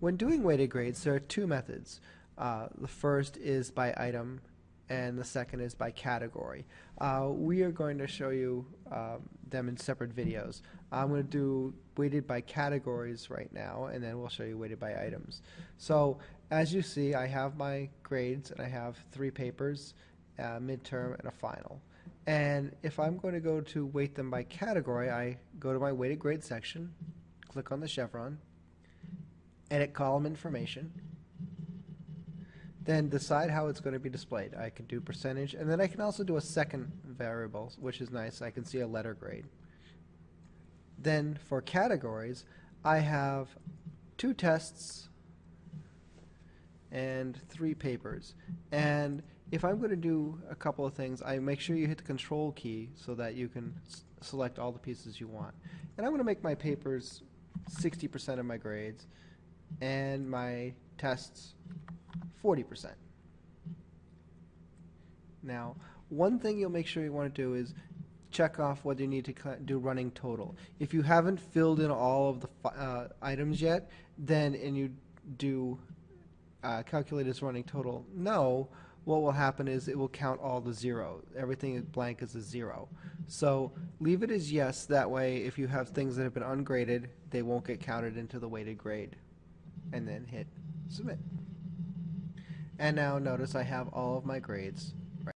When doing weighted grades, there are two methods. Uh, the first is by item, and the second is by category. Uh, we are going to show you um, them in separate videos. I'm going to do weighted by categories right now, and then we'll show you weighted by items. So as you see, I have my grades, and I have three papers, uh, midterm, and a final. And if I'm going to go to weight them by category, I go to my weighted grade section, click on the chevron, edit column information, then decide how it's going to be displayed. I can do percentage, and then I can also do a second variable, which is nice. I can see a letter grade. Then for categories, I have two tests and three papers. And if I'm going to do a couple of things, I make sure you hit the control key so that you can select all the pieces you want. And I'm going to make my papers 60% of my grades and my tests 40%. Now, one thing you'll make sure you want to do is check off whether you need to do running total. If you haven't filled in all of the uh, items yet, then and you do uh, calculate as running total no, what will happen is it will count all the zero. Everything blank is a zero. So leave it as yes. That way, if you have things that have been ungraded, they won't get counted into the weighted grade. And then hit submit. And now notice I have all of my grades